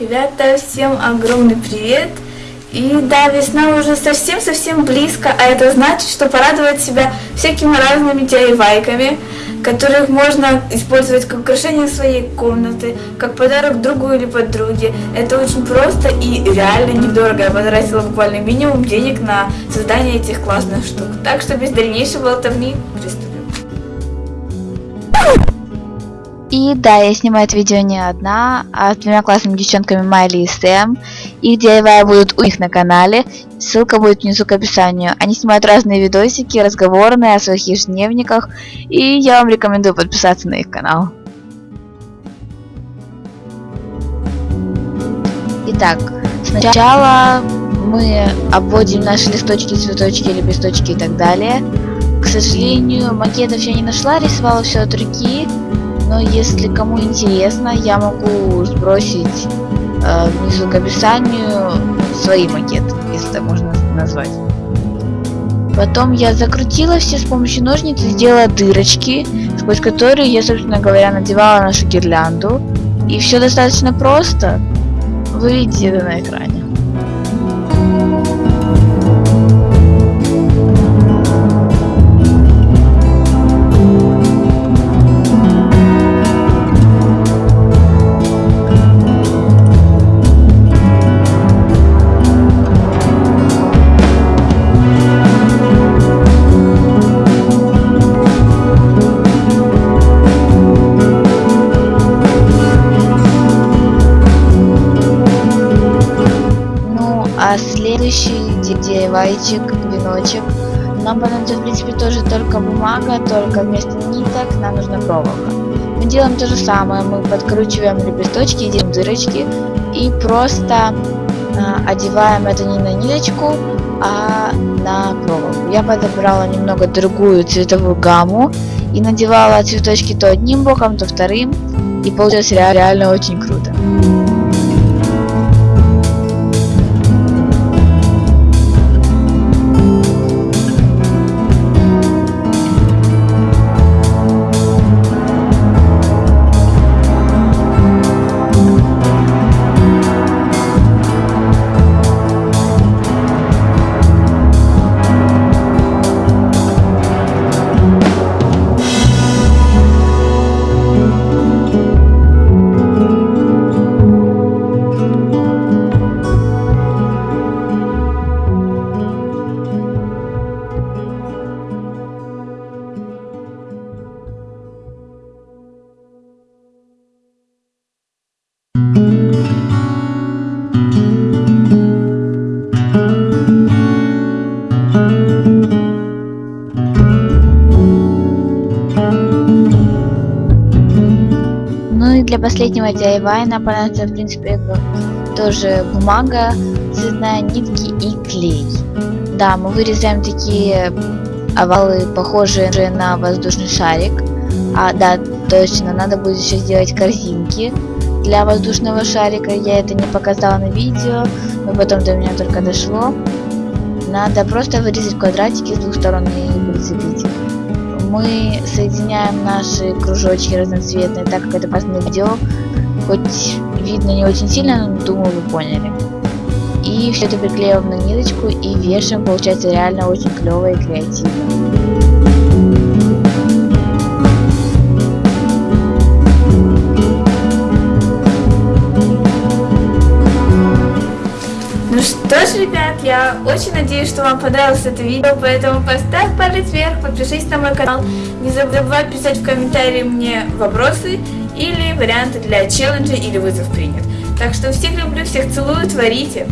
Ребята, всем огромный привет! И да, весна уже совсем-совсем близко, а это значит, что порадовать себя всякими разными DIY-ками, которых можно использовать как украшение своей комнаты, как подарок другу или подруге. Это очень просто и реально недорого. Я потратила буквально минимум денег на создание этих классных штук. Так что без дальнейшего болтовни приступим. И да, я снимаю это видео не одна, а с двумя классными девчонками Майли и Сэм. Их DIY будут у них на канале, ссылка будет внизу к описанию. Они снимают разные видосики, разговорные о своих ежедневниках, и я вам рекомендую подписаться на их канал. Итак, сначала мы обводим наши листочки, цветочки, лепесточки и так далее. К сожалению, макетов я не нашла, рисовала все от руки но если кому интересно, я могу сбросить э, внизу к описанию свои макеты, если так можно назвать. Потом я закрутила все с помощью ножниц и сделала дырочки, сквозь которые я, собственно говоря, надевала нашу гирлянду. И все достаточно просто. Вы видите это на экране. А следующий DIY-чик, веночек. Нам понадобится, в принципе, тоже только бумага, только вместо ниток нам нужна проволока. Мы делаем то же самое, мы подкручиваем лепесточки, делаем дырочки и просто э, одеваем это не на ниточку, а на проволоку. Я подобрала немного другую цветовую гамму и надевала цветочки то одним боком, то вторым, и получилось реально очень круто. Для последнего DIY нам понадобится, в принципе, тоже бумага, цветная, нитки и клей. Да, мы вырезаем такие овалы, похожие на воздушный шарик. А, да, точно, надо будет еще сделать корзинки для воздушного шарика. Я это не показала на видео, но потом до меня только дошло. Надо просто вырезать квадратики с двух сторон и прицепить мы соединяем наши кружочки разноцветные, так как это последнее видео, хоть видно не очень сильно, но думаю вы поняли. И все это приклеиваем на ниточку и вешаем, получается реально очень клево и креативно. Ж, ребят, я очень надеюсь, что вам понравилось это видео, поэтому поставь палец вверх, подпишись на мой канал, не забывай писать в комментарии мне вопросы или варианты для челленджа или вызов принят. Так что всех люблю, всех целую, творите.